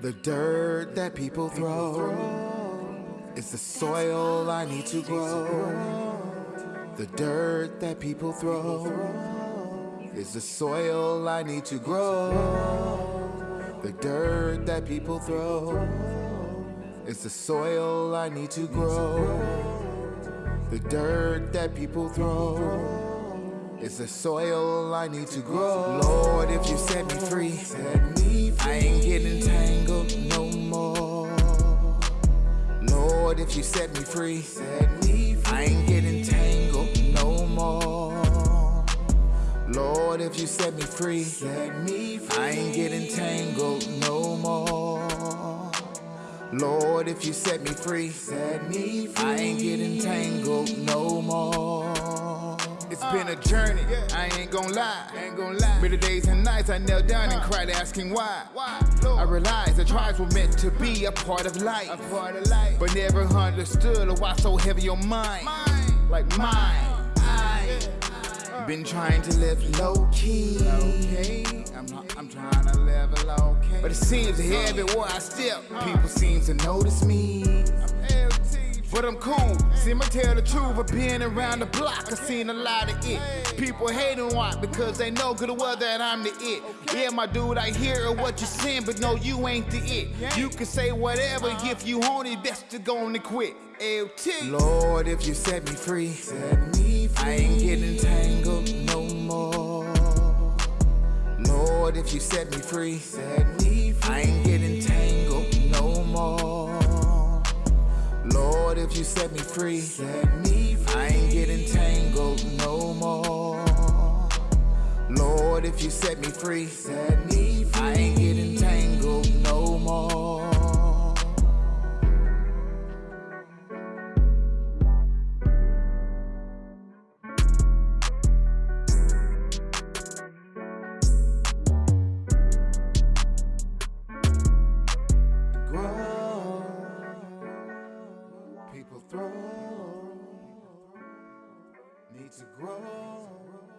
The dirt that people throw is the soil I need to grow. The dirt that people throw is the soil I need to grow. The dirt that people throw is the soil I need to grow. The dirt that people throw is the soil I need to grow. Lord, if you set me Lord, if you set me free, set me free. I ain't getting tangled no more. Lord, if you set me free, set me free. I ain't getting tangled no more. Lord, if you set me free, set me free. I ain't getting tangled no more. Been a journey, I ain't gon' lie. Ain't gon' lie. Bitter days and nights I knelt down and cried asking why. why? I realized the trials were meant to be a part of life. A part of life. But never understood why so heavy on mine. Like mine. I been trying to live low key. Okay. I'm, I'm trying to live low key. But it seems heavy everywhere I step, uh. people seem to notice me. But I'm cool, see me tell the truth of being around the block. I seen a lot of it. People hating why because they know good well that I'm the it. Yeah, my dude, I hear what you're saying, but no, you ain't the it. You can say whatever if you want it, best to go and quit. LT. Lord, if you set me free, set me free. I ain't getting tangled no more. Lord, if you set me free, set me free. If you set me free, set me free. I ain't getting tangled no more. Lord, if you set me free, set me grow.